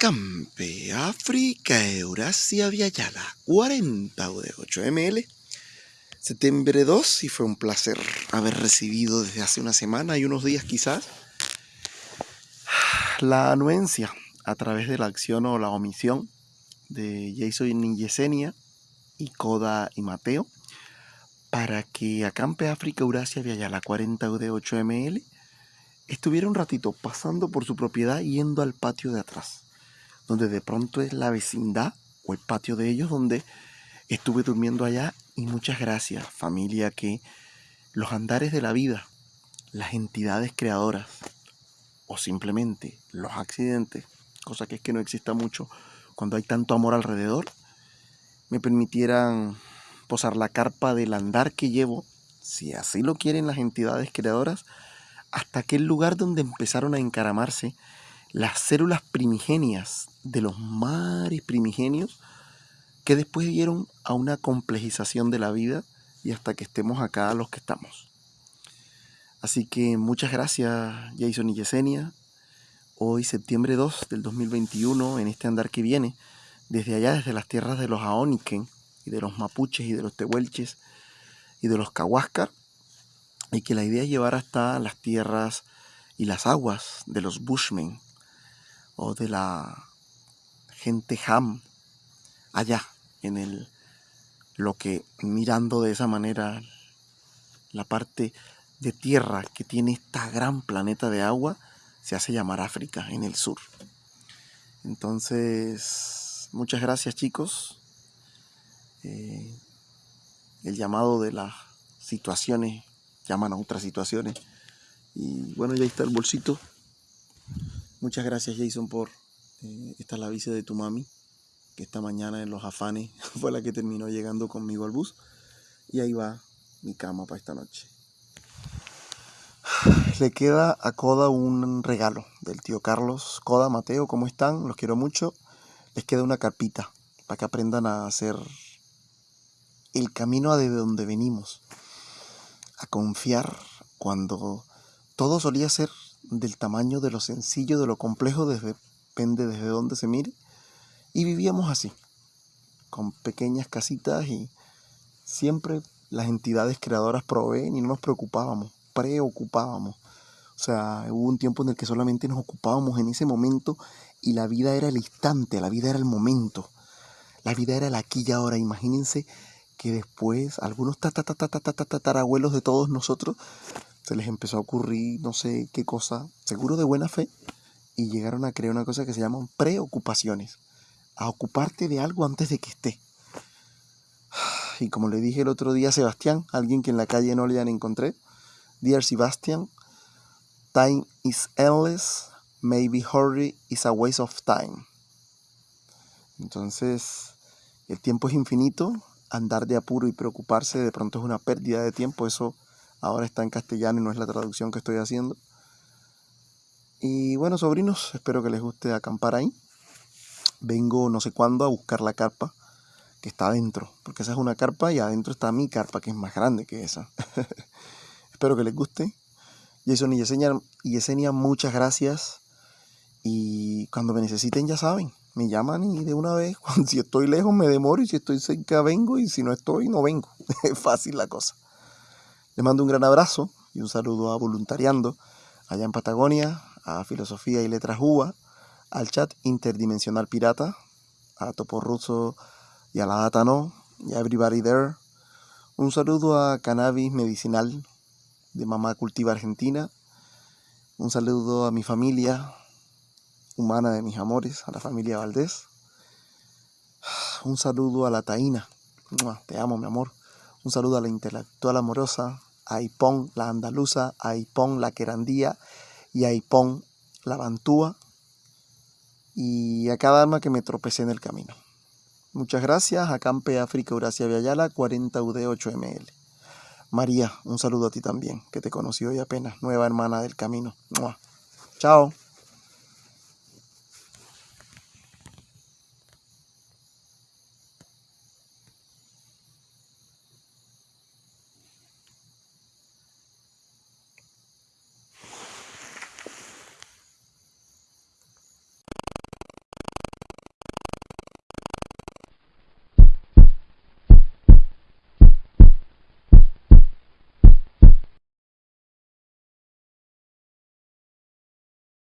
Acampe, África, Eurasia, Viayala, 40 de 8 ml. Septiembre 2 y fue un placer haber recibido desde hace una semana y unos días quizás la anuencia a través de la acción o la omisión de Jason y Yesenia y Koda y Mateo para que Acampe, África, Eurasia, Viayala, 40 de 8 ml Estuviera un ratito pasando por su propiedad yendo al patio de atrás, donde de pronto es la vecindad o el patio de ellos donde estuve durmiendo allá y muchas gracias familia que los andares de la vida, las entidades creadoras o simplemente los accidentes, cosa que es que no exista mucho cuando hay tanto amor alrededor, me permitieran posar la carpa del andar que llevo, si así lo quieren las entidades creadoras, hasta aquel lugar donde empezaron a encaramarse las células primigenias de los mares primigenios que después dieron a una complejización de la vida y hasta que estemos acá los que estamos. Así que muchas gracias Jason y Yesenia. Hoy septiembre 2 del 2021 en este andar que viene, desde allá, desde las tierras de los Aoniken y de los Mapuches y de los Tehuelches y de los Cahuáscar, y que la idea es llevar hasta las tierras y las aguas de los Bushmen o de la gente Ham allá en el lo que mirando de esa manera la parte de tierra que tiene esta gran planeta de agua se hace llamar África en el sur. Entonces, muchas gracias chicos. Eh, el llamado de las situaciones llaman a otras situaciones. Y bueno, ya está el bolsito. Muchas gracias Jason por eh, esta la visa de tu mami, que esta mañana en los afanes fue la que terminó llegando conmigo al bus. Y ahí va mi cama para esta noche. Le queda a Coda un regalo del tío Carlos. Coda, Mateo, ¿cómo están? Los quiero mucho. Les queda una carpita para que aprendan a hacer el camino a de donde venimos a confiar cuando todo solía ser del tamaño de lo sencillo, de lo complejo, depende desde dónde se mire. Y vivíamos así, con pequeñas casitas y siempre las entidades creadoras proveen y no nos preocupábamos, preocupábamos. O sea, hubo un tiempo en el que solamente nos ocupábamos en ese momento y la vida era el instante, la vida era el momento, la vida era el aquí y ahora. Imagínense que después algunos tatarabuelos de todos nosotros se les empezó a ocurrir no sé qué cosa, seguro de buena fe, y llegaron a crear una cosa que se llaman preocupaciones, a ocuparte de algo antes de que esté. Y como le dije el otro día a Sebastián, alguien que en la calle no le encontré, Dear Sebastian, time is endless, maybe hurry is a waste of time. Entonces, el tiempo es infinito, andar de apuro y preocuparse de pronto es una pérdida de tiempo. Eso ahora está en castellano y no es la traducción que estoy haciendo. Y bueno, sobrinos, espero que les guste acampar ahí. Vengo no sé cuándo a buscar la carpa que está adentro, porque esa es una carpa y adentro está mi carpa, que es más grande que esa. espero que les guste. Jason y Yesenia, Yesenia, muchas gracias. Y cuando me necesiten, ya saben, me llaman y de una vez, si estoy lejos me demoro y si estoy cerca vengo y si no estoy no vengo. Es fácil la cosa. Les mando un gran abrazo y un saludo a Voluntariando allá en Patagonia, a Filosofía y Letras UBA, al chat Interdimensional Pirata, a Topo Russo y a la Data No, y a Everybody There. Un saludo a Cannabis Medicinal de Mamá Cultiva Argentina. Un saludo a mi familia, humana de mis amores, a la familia Valdés. Un saludo a la Taína. Te amo, mi amor. Un saludo a la intelectual amorosa, a Ipón, la andaluza, a Ipón, la querandía y a Ipón, la bantúa. Y a cada alma que me tropecé en el camino. Muchas gracias. Acampe África Eurasia Viayala, 40 UD 8 ML. María, un saludo a ti también, que te conocí hoy apenas, nueva hermana del camino. Chao.